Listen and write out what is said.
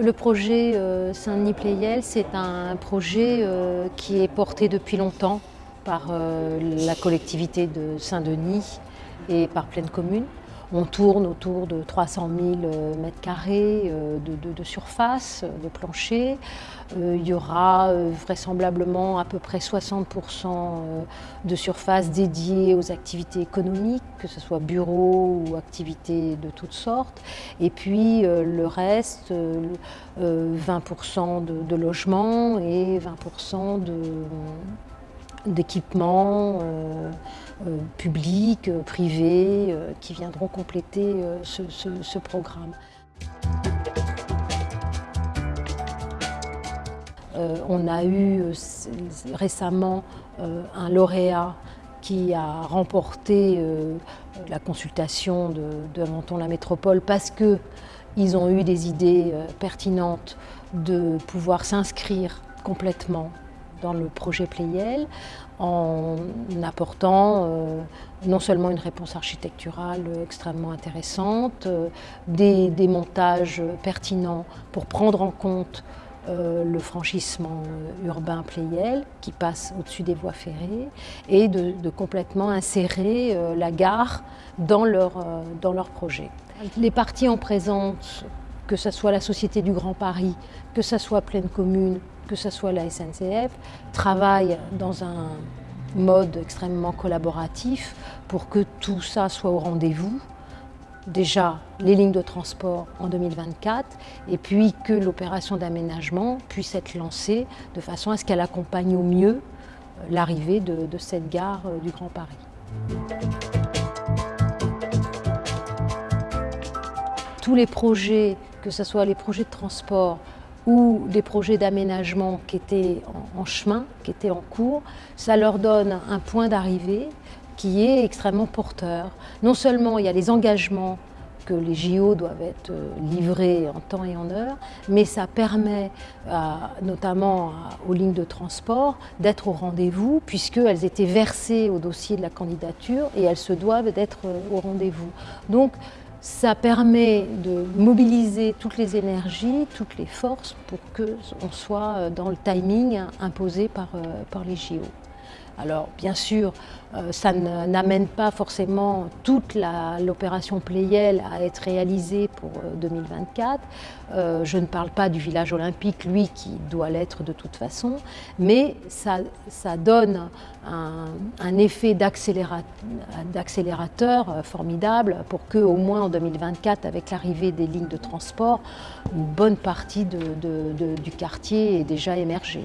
Le projet euh, Saint-Denis Pléiel, c'est un projet euh, qui est porté depuis longtemps par euh, la collectivité de Saint-Denis et par Pleine Commune. On tourne autour de 300 000 euh, mètres carrés euh, de, surface, de plancher. Euh, il y aura vraisemblablement à peu près 60% de surface dédiée aux activités économiques, que ce soit bureaux ou activités de toutes sortes. Et puis le reste, 20% de, de logements et 20% de d'équipements euh, euh, publics, euh, privés, qui viendront compléter ce, programme. on a eu récemment un lauréat qui a remporté la consultation de, de la Métropole parce qu'ils ont eu des idées pertinentes de pouvoir s'inscrire complètement dans le projet Playel en apportant euh, non seulement une réponse architecturale extrêmement intéressante, euh, des, montages pertinents pour prendre en compte euh, le franchissement urbain Playel qui passe au-dessus des voies ferrées et de, de complètement insérer la gare dans leur, dans leur projet. Les parties en présence que ce soit la Société du Grand Paris, que ce soit Pleine Commune, que ce soit la SNCF, travaillent dans un mode extrêmement collaboratif pour que tout ça soit au rendez-vous. Déjà, les lignes de transport en 2024, et puis que l'opération d'aménagement puisse être lancée de façon à ce qu'elle accompagne au mieux euh, l'arrivée de, de cette gare euh, du Grand Paris. tous les projets, que ce soit les projets de transport ou des projets d'aménagement qui étaient en, chemin, qui étaient en cours, ça leur donne un point d'arrivée qui est extrêmement porteur. Non seulement il y a les engagements que les JO doivent être euh, livrés en temps et en heure, mais ça permet notamment aux lignes de transport d'être au rendez-vous puisqu'elles étaient versées au dossier de la candidature et elles se doivent d'être euh, au rendez-vous. Donc ça permet de mobiliser toutes les énergies, toutes les forces pour qu'on soit euh, dans le timing imposé par, euh, par les JO. Alors bien sûr, euh, ça n'amène pas forcément toute l'opération Playel à être réalisée pour 2024. Euh, euh, je ne parle pas du village olympique, lui qui doit l'être de toute façon, mais ça, donne un, effet d'accélérateur formidable pour que au moins en 2024, avec l'arrivée des lignes de transport, une bonne partie du quartier ait déjà émergé.